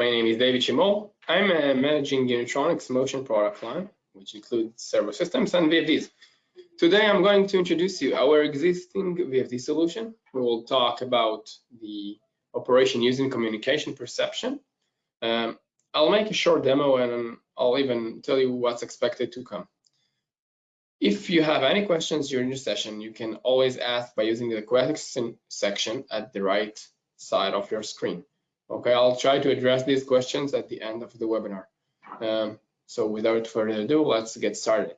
My name is David Shimol. I'm managing Unitronics motion product line, which includes servo systems and VFDs. Today, I'm going to introduce you our existing VFD solution. We will talk about the operation using communication perception. Um, I'll make a short demo and I'll even tell you what's expected to come. If you have any questions during the session, you can always ask by using the question section at the right side of your screen. Okay, I'll try to address these questions at the end of the webinar. Um, so without further ado, let's get started.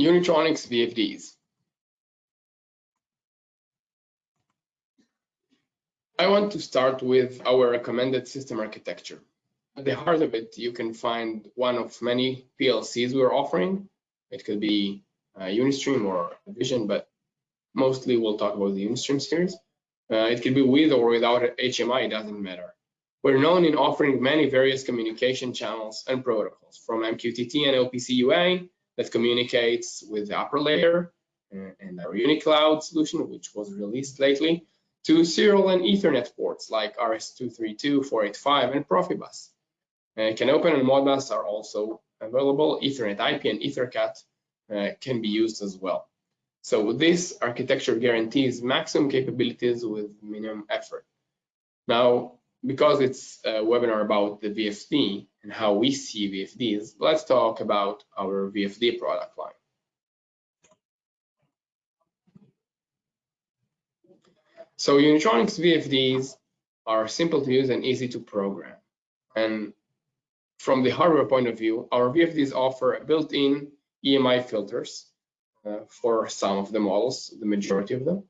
Unitronics VFDs. I want to start with our recommended system architecture. At the heart of it, you can find one of many PLCs we're offering. It could be uh, Unistream or Vision, but mostly we'll talk about the Unistream series. Uh, it can be with or without HMI, it doesn't matter. We're known in offering many various communication channels and protocols, from MQTT and OPC UA that communicates with the upper layer uh, and our UniCloud solution, which was released lately, to serial and Ethernet ports like RS-232, 485, and Profibus. Uh, CANopen and Modbus are also available. Ethernet IP and EtherCAT uh, can be used as well. So this architecture guarantees maximum capabilities with minimum effort. Now, because it's a webinar about the VFD and how we see VFDs, let's talk about our VFD product line. So Unitronics VFDs are simple to use and easy to program. And from the hardware point of view, our VFDs offer built-in EMI filters for some of the models, the majority of them.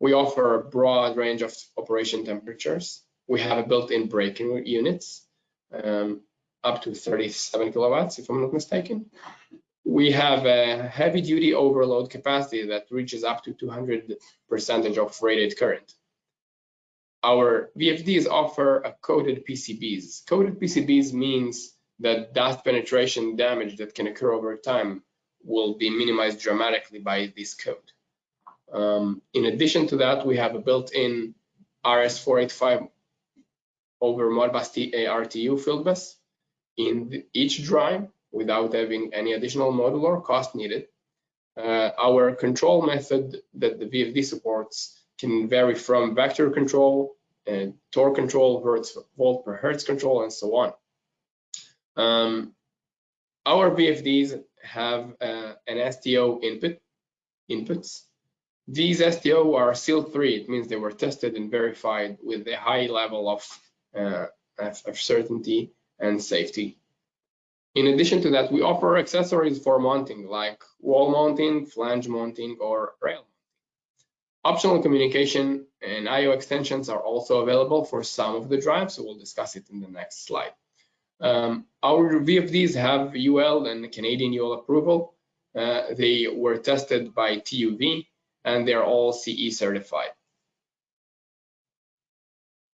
We offer a broad range of operation temperatures. We have a built-in braking units, um, up to 37 kilowatts, if I'm not mistaken. We have a heavy-duty overload capacity that reaches up to 200 percentage of rated current. Our VFDs offer a coated PCBs. Coated PCBs means that dust penetration damage that can occur over time will be minimized dramatically by this code. Um, in addition to that, we have a built-in RS485 over Modbus RTU bus in each drive without having any additional module or cost needed. Uh, our control method that the VFD supports can vary from vector control and torque control, hertz, volt per hertz control, and so on. Um, our VFDs have uh, an STO input inputs. These STO are SIL3. It means they were tested and verified with a high level of, uh, of certainty and safety. In addition to that, we offer accessories for mounting like wall mounting, flange mounting, or rail mounting. Optional communication and I.O. extensions are also available for some of the drives, so we'll discuss it in the next slide. Um, our VFDs have UL and Canadian UL approval. Uh, they were tested by TUV and they're all CE certified.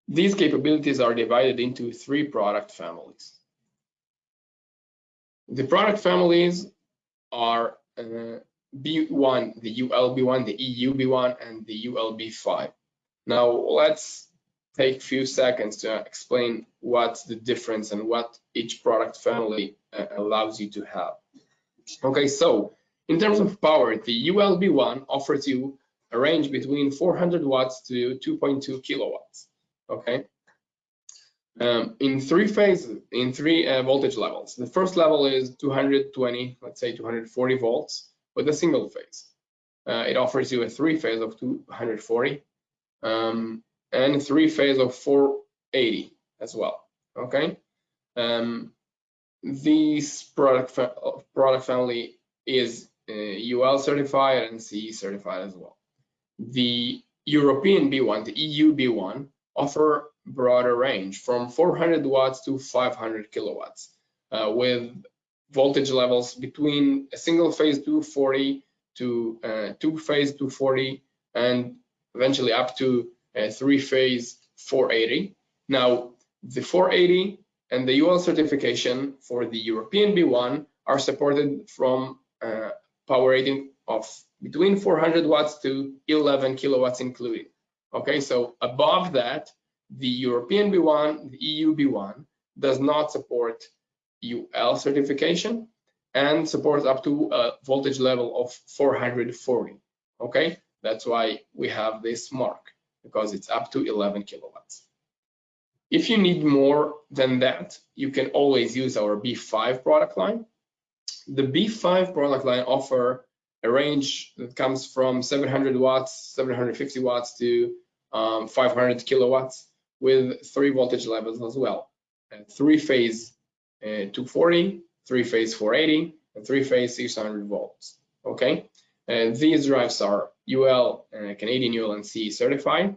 These capabilities are divided into three product families. The product families are uh, B1, the ULB1, the EUB1, and the ULB5. Now let's take a few seconds to explain what's the difference and what each product family uh, allows you to have. Okay, so in terms of power, the ULB1 offers you a range between 400 watts to 2.2 kilowatts. Okay, um, in three phases, in three uh, voltage levels. The first level is 220, let's say 240 volts with a single phase. Uh, it offers you a three phase of 240. Um, and three phase of 480 as well. Okay. Um, this product fa product family is uh, UL certified and CE certified as well. The European B1, the EU B1, offer broader range from 400 watts to 500 kilowatts uh, with voltage levels between a single phase 240 to uh, two phase 240 and eventually up to three-phase 480. Now, the 480 and the UL certification for the European B1 are supported from uh, power rating of between 400 watts to 11 kilowatts including. Okay, so above that, the European B1, the EU B1 does not support UL certification and supports up to a voltage level of 440. Okay, that's why we have this mark because it's up to 11 kilowatts. If you need more than that, you can always use our B5 product line. The B5 product line offer a range that comes from 700 watts, 750 watts to um, 500 kilowatts with three voltage levels as well. three phase uh, 240, three phase 480, and three phase 600 volts. Okay, and these drives are UL, uh, Canadian UL and CE certified.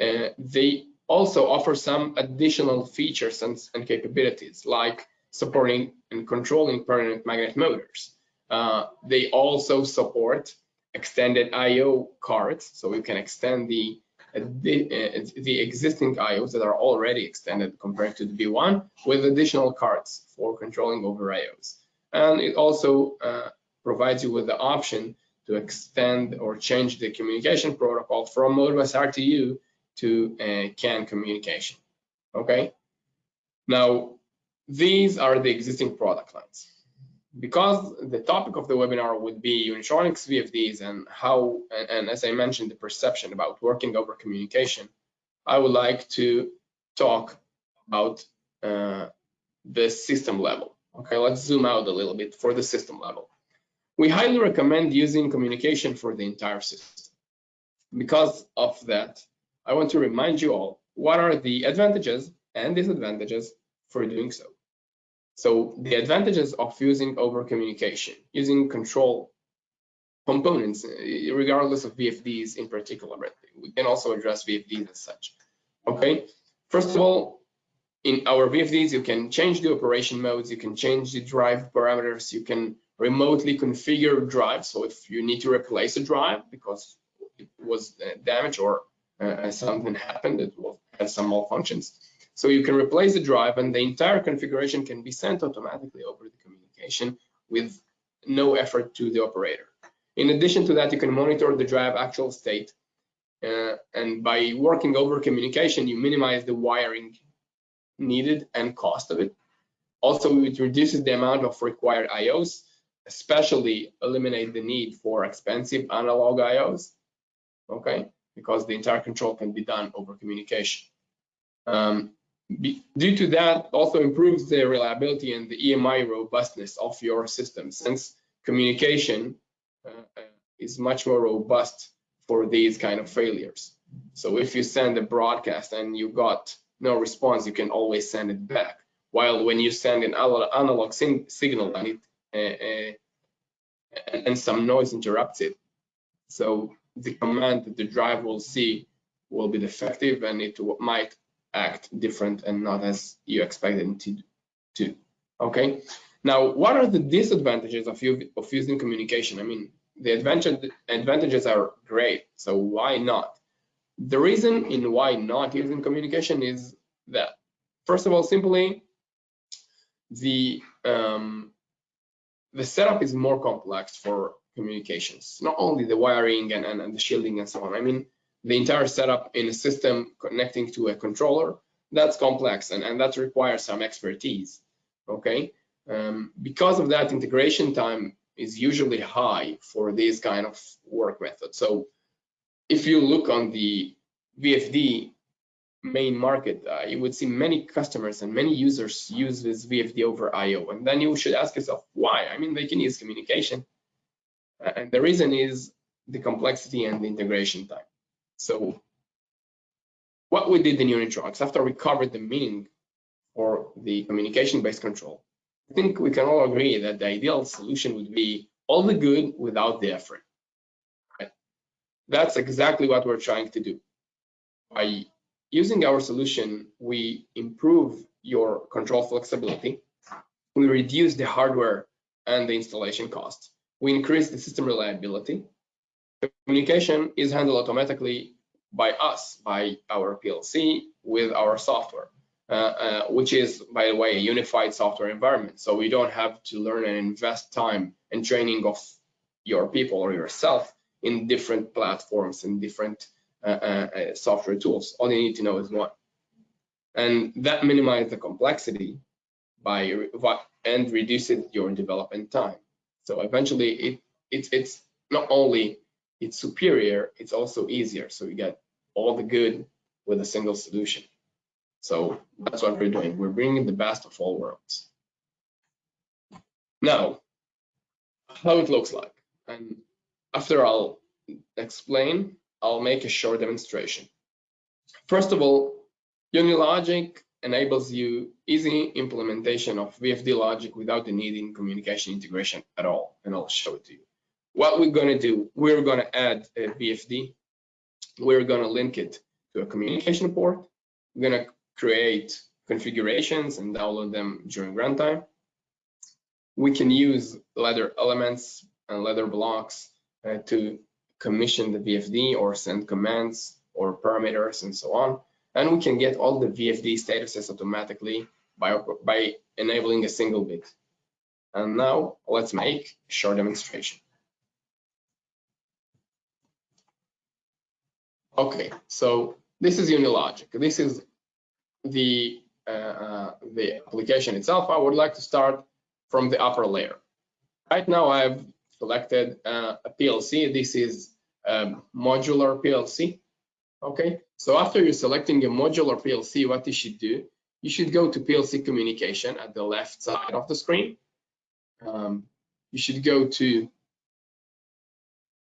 Uh, they also offer some additional features and, and, capabilities like supporting and controlling permanent magnet motors. Uh, they also support extended I.O. cards, so you can extend the the, uh, the existing IOs that are already extended compared to the B1 with additional cards for controlling over IOs. And it also uh, provides you with the option to extend or change the communication protocol from Modbus RTU to uh, CAN communication. Okay. Now, these are the existing product lines because the topic of the webinar would be Unitronics VFDs and how, and, and, as I mentioned, the perception about working over communication, I would like to talk about uh, the system level. Okay, let's zoom out a little bit for the system level. We highly recommend using communication for the entire system. Because of that, I want to remind you all what are the advantages and disadvantages for doing so. So the advantages of using over communication, using control components, uh, regardless of VFDs in particular, but we can also address VFDs as such. Okay, first of all, in our VFDs, you can change the operation modes, you can change the drive parameters, you can remotely configure drive. So if you need to replace a drive because it was uh, damaged or uh, something happened, it have some malfunctions, so you can replace the drive and the entire configuration can be sent automatically over the communication with no effort to the operator. In addition to that, you can monitor the drive actual state. Uh, and by working over communication, you minimize the wiring needed and cost of it. Also, it reduces the amount of required IOs, especially eliminate the need for expensive analog IOs, okay? Because the entire control can be done over communication. Um, be, due to that, also improves the reliability and the EMI robustness of your system since communication uh, uh, is much more robust for these kind of failures. So if you send a broadcast and you got no response, you can always send it back. While when you send an analog signal and it and some noise interrupts it, so the command that the drive will see will be defective and it might act different and not as you expect it to do. Okay. Now, what are the disadvantages of, of using communication? I mean, the advantage, advantages are great, so why not? The reason in why not using communication is that, first of all, simply the um, the setup is more complex for communications, not only the wiring and, and, and the shielding and so on. I mean, the entire setup in a system connecting to a controller, that's complex and, and that requires some expertise, okay? Um, because of that, integration time is usually high for this kind of work method. So if you look on the VFD main market, uh, you would see many customers and many users use this VFD over IO. And then you should ask yourself, why? I mean, they can use communication. Uh, and the reason is the complexity and the integration time. So what we did in Unitronics, after we covered the meaning for the communication-based control, I think we can all agree that the ideal solution would be all the good without the effort. That's exactly what we're trying to do. By using our solution, we improve your control flexibility, we reduce the hardware and the installation cost, we increase the system reliability, communication is handled automatically by us, by our PLC with our software, uh, uh, which is, by the way, a unified software environment. So we don't have to learn and invest time and training of your people or yourself in different platforms and different Uh, uh, uh, software tools. All you need to know is one. And that minimizes the complexity by and reduces your development time. So eventually it, it it's not only it's superior, it's also easier. So you get all the good with a single solution. So that's what we're doing. We're bringing the best of all worlds. Now, how it looks like. And after I'll explain, I'll make a short demonstration. First of all, Unilogic enables you easy implementation of VFD logic without the need in communication integration at all, and I'll show it to you. What we're going to do, we're going to add a VFD. We're going to link it to a communication port. We're going to create configurations and download them during runtime. We can use ladder elements and ladder blocks uh, to commission the VFD or send commands or parameters and so on. And we can get all the VFD statuses automatically by, by enabling a single bit. And now let's make a short demonstration. Okay, so this is Unilogic. This is the uh, uh, the application itself. I would like to start from the upper layer. Right now, I've selected uh, a PLC. This is a modular PLC. Okay, so after you're selecting a modular PLC, what you should do, you should go to PLC communication at the left side of the screen. Um, you should go to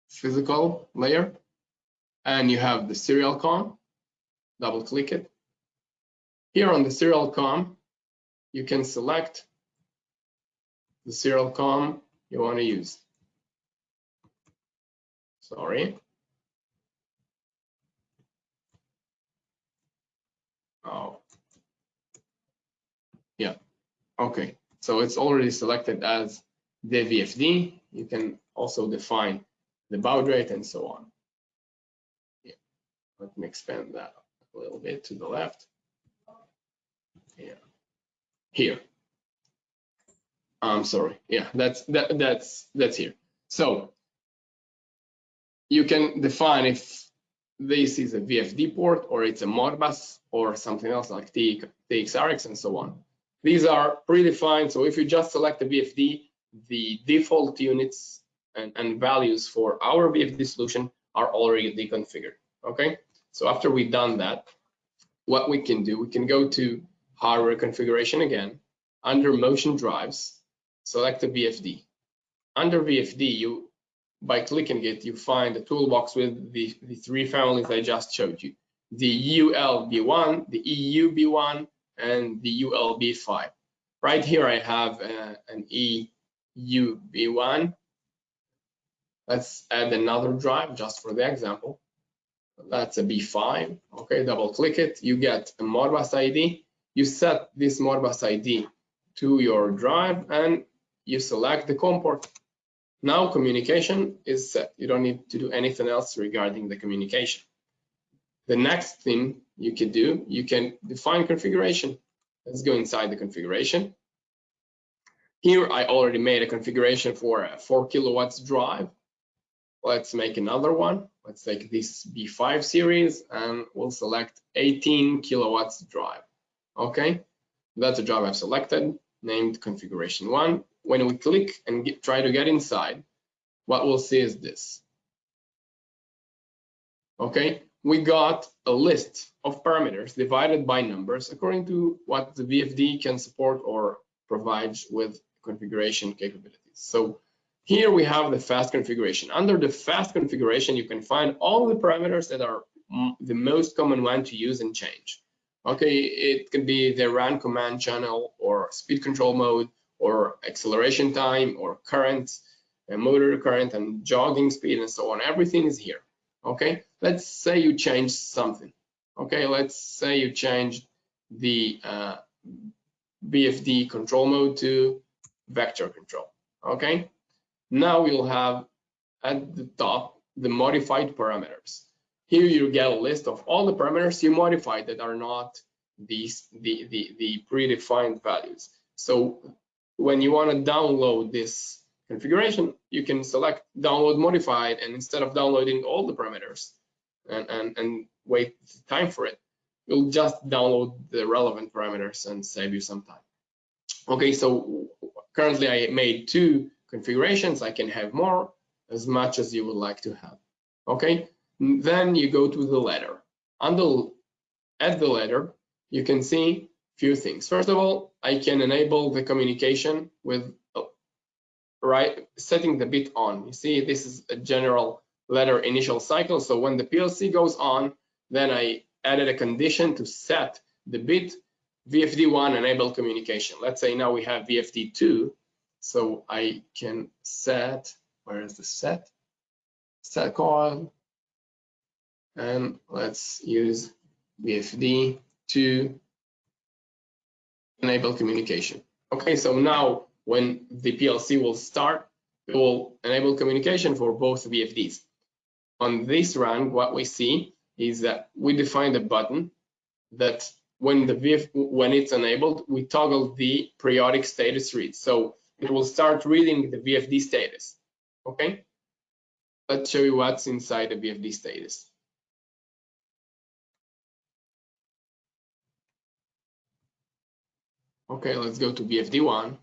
physical layer and you have the serial COM, double click it. Here on the serial COM, you can select the serial COM you want to use. Sorry. Oh, yeah, okay. So it's already selected as the VFD. You can also define the baud rate and so on. Yeah. Let me expand that a little bit to the left. Yeah. Here. I'm sorry. Yeah, that's that that's that's here. So you can define if this is a VFD port or it's a Modbus or something else like TXRX and so on. These are predefined. So if you just select the VFD, the default units and, and values for our VFD solution are already configured. Okay. So after we've done that, what we can do, we can go to hardware configuration again, under motion drives, select the VFD. Under VFD, you by clicking it, you find the toolbox with the, the three families I just showed you. The ULB1, the EUB1, and the ULB5. Right here I have uh, an EUB1. Let's add another drive just for the example. That's a B5. Okay, double click it. You get a Modbus ID. You set this Modbus ID to your drive and you select the COM port. Now communication is set. You don't need to do anything else regarding the communication. The next thing you can do, you can define configuration. Let's go inside the configuration. Here I already made a configuration for a 4 kilowatts drive. Let's make another one. Let's take this B5 series and we'll select 18 kilowatts drive. Okay, that's the drive I've selected, named configuration one. When we click and get, try to get inside, what we'll see is this. Okay, we got a list of parameters divided by numbers according to what the VFD can support or provide with configuration capabilities. So here we have the fast configuration. Under the fast configuration, you can find all the parameters that are the most common one to use and change. Okay, it can be the run command channel or speed control mode or acceleration time or current, and motor current and jogging speed and so on. Everything is here. Okay, let's say you change something. Okay, let's say you change the uh, VFD control mode to vector control. Okay, now we'll have at the top the modified parameters. Here you get a list of all the parameters you modified that are not these the, the, the predefined values. So when you want to download this configuration, you can select download modified and instead of downloading all the parameters, and, and, and wait time for it. You'll just download the relevant parameters and save you some time. Okay, so currently I made two configurations. I can have more, as much as you would like to have. Okay, then you go to the ladder. Under at the ladder, you can see few things. First of all, I can enable the communication with uh, right setting the bit on. You see, this is a general ladder initial cycle. So when the PLC goes on, then I added a condition to set the bit VFD1 enable communication. Let's say now we have VFD2. So I can set, where is the set? Set coil. And let's use VFD to enable communication. Okay, so now when the PLC will start, it will enable communication for both VFDs. On this run, what we see is that we define a button that when the VF, when it's enabled, we toggle the periodic status read. So it will start reading the VFD status. Okay. Let's show you what's inside the VFD status. Okay, let's go to VFD1.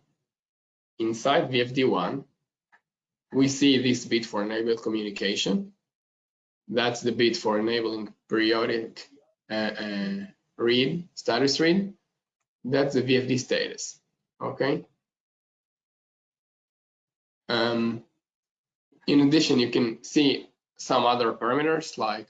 Inside VFD1, we see this bit for enabled communication. That's the bit for enabling periodic uh, uh, read, status read. That's the VFD status, okay? Um, in addition, you can see some other parameters like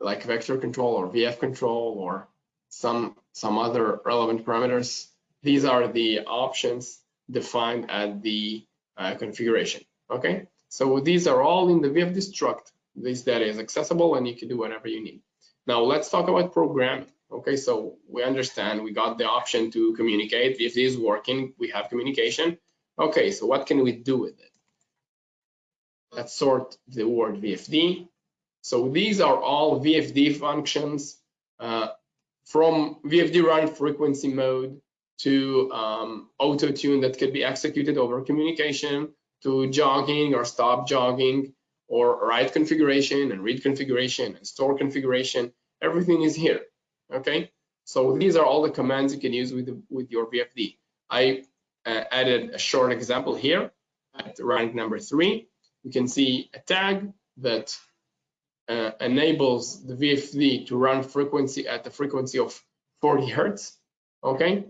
like vector control or VF control or some some other relevant parameters. These are the options defined at the uh, configuration. Okay, so these are all in the VFD struct. This data is accessible and you can do whatever you need. Now let's talk about programming. Okay, so we understand we got the option to communicate. VFD is working, we have communication. Okay, so what can we do with it? Let's sort the word VFD. So these are all VFD functions uh, from VFD run frequency mode to um, auto tune that could be executed over communication to jogging or stop jogging or write configuration and read configuration and store configuration. Everything is here. Okay, so these are all the commands you can use with the, with your VFD. I uh, added a short example here at rung number three. You can see a tag that uh, enables the VFD to run frequency at the frequency of 40 hertz. Okay,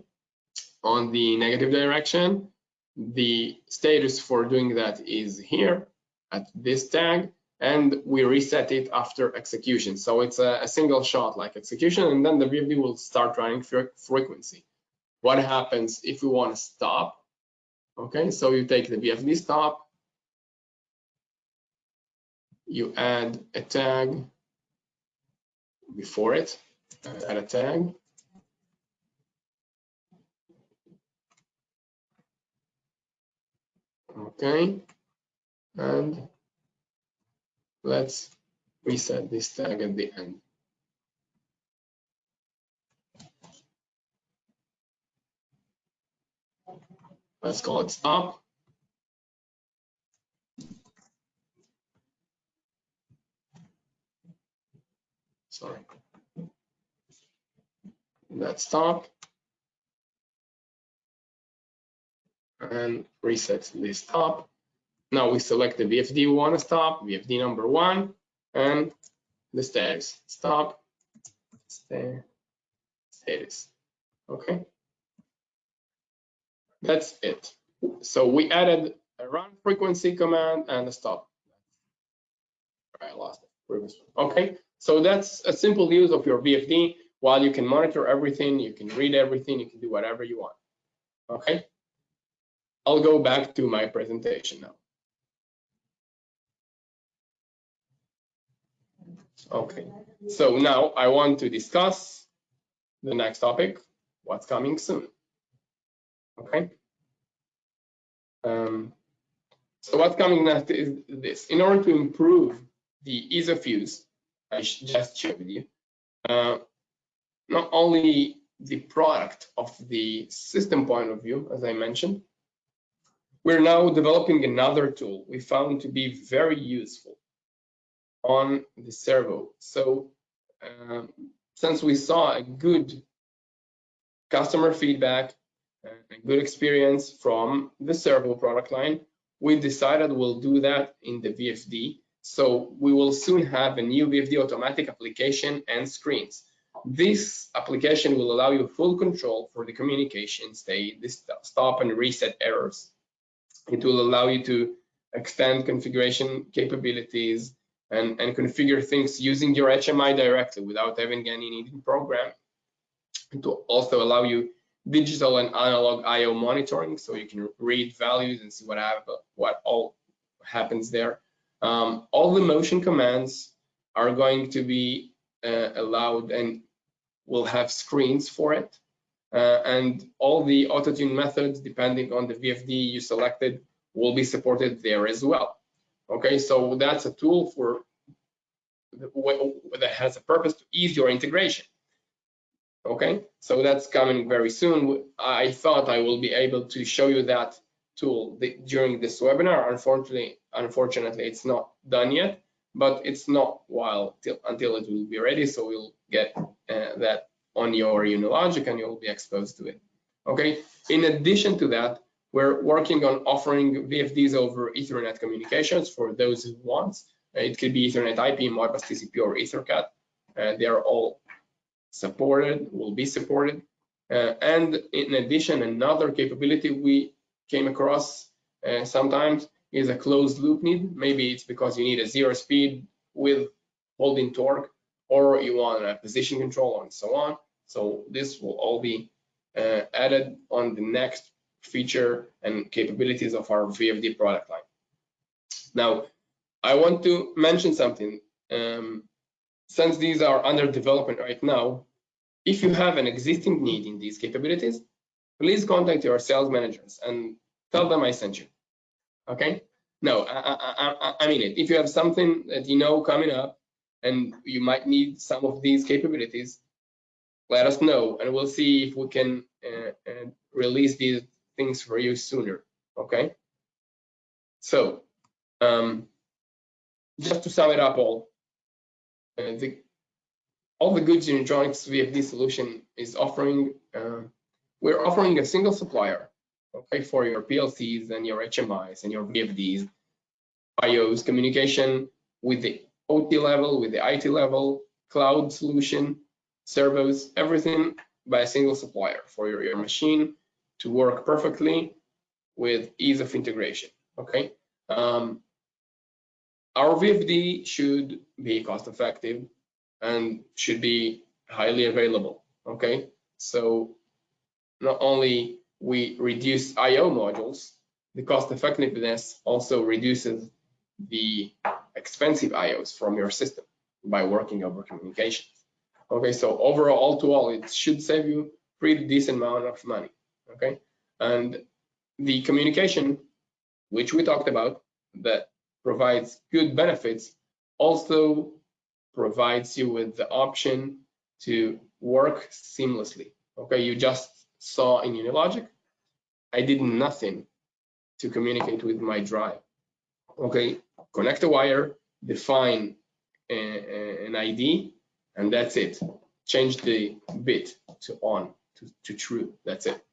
on the negative direction, the status for doing that is here at this tag, and we reset it after execution. So it's a, a single shot like execution, and then the VFD will start running frequency. What happens if we want to stop? Okay, so you take the VFD stop, you add a tag before it, add a tag. Okay, and let's reset this tag at the end. Let's call it stop. Sorry. Let's stop. And reset this stop. Now we select the VFD we want to stop, VFD number one, and the status. Stop, status. Okay. That's it. So we added a run frequency command and a stop. I lost it. Okay. So that's a simple use of your VFD. While you can monitor everything, you can read everything, you can do whatever you want. Okay. I'll go back to my presentation now. Okay, so now I want to discuss the next topic, what's coming soon. Okay. Um, so what's coming next is this. In order to improve the ease of use I just shared with you, uh, not only the product of the system point of view, as I mentioned, we're now developing another tool we found to be very useful. on the servo. So um, since we saw a good customer feedback, a good experience from the servo product line, we decided we'll do that in the VFD. So we will soon have a new VFD automatic application and screens. This application will allow you full control for the communication state, the stop and reset errors. It will allow you to extend configuration capabilities and, and configure things using your HMI directly without having any needed program. It will also allow you digital and analog I/O monitoring, so you can read values and see what what all happens there. Um, all the motion commands are going to be uh, allowed and will have screens for it. Uh, and all the auto tune methods, depending on the VFD you selected, will be supported there as well. Okay, so that's a tool for that has a purpose to ease your integration. Okay, so that's coming very soon. I thought I will be able to show you that tool during this webinar. Unfortunately, unfortunately, it's not done yet, but it's not while till, until it will be ready. So we'll get uh, that on your Unilogic and you'll be exposed to it. Okay. In addition to that, we're working on offering VFDs over Ethernet communications for those who want. Uh, it could be Ethernet IP, Modbus TCP, or EtherCAT. Uh, they are all supported, will be supported. Uh, and in addition, another capability we came across uh, sometimes is a closed loop need. Maybe it's because you need a zero speed with holding torque, or you want a position control and so on. So this will all be uh, added on the next feature and capabilities of our VFD product line. Now, I want to mention something. Um, since these are under development right now, if you have an existing need in these capabilities, please contact your sales managers and tell them I sent you. Okay? No, I, I, I, mean it. If you have something that you know coming up and you might need some of these capabilities, let us know and we'll see if we can uh, uh, release these things for you sooner. Okay? So, um, just to sum it up all, uh, the, all the goods Unitronics VFD solution is offering, uh, we're offering a single supplier, okay, for your PLCs and your HMIs and your VFDs, IOs, communication with the OT level, with the IT level, cloud solution, servos, everything by a single supplier for your, your machine to work perfectly with ease of integration, okay? Um, our VFD should be cost effective and should be highly available. Okay, so not only we reduce I/O modules, the cost effectiveness also reduces the expensive IOs from your system by working over communications. Okay, so overall, all to all, it should save you pretty decent amount of money. Okay, and the communication, which we talked about, that provides good benefits, also provides you with the option to work seamlessly. Okay, you just saw in Unilogic, I did nothing to communicate with my drive. Okay, connect a wire, define a, a, an ID, and that's it. Change the bit to on to, to true, that's it.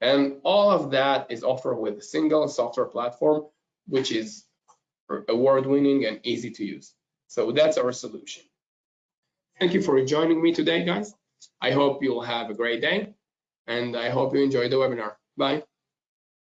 And all of that is offered with a single software platform, which is award-winning and easy to use. So that's our solution. Thank you for joining me today, guys. I hope you'll have a great day, and I hope you enjoy the webinar. Bye.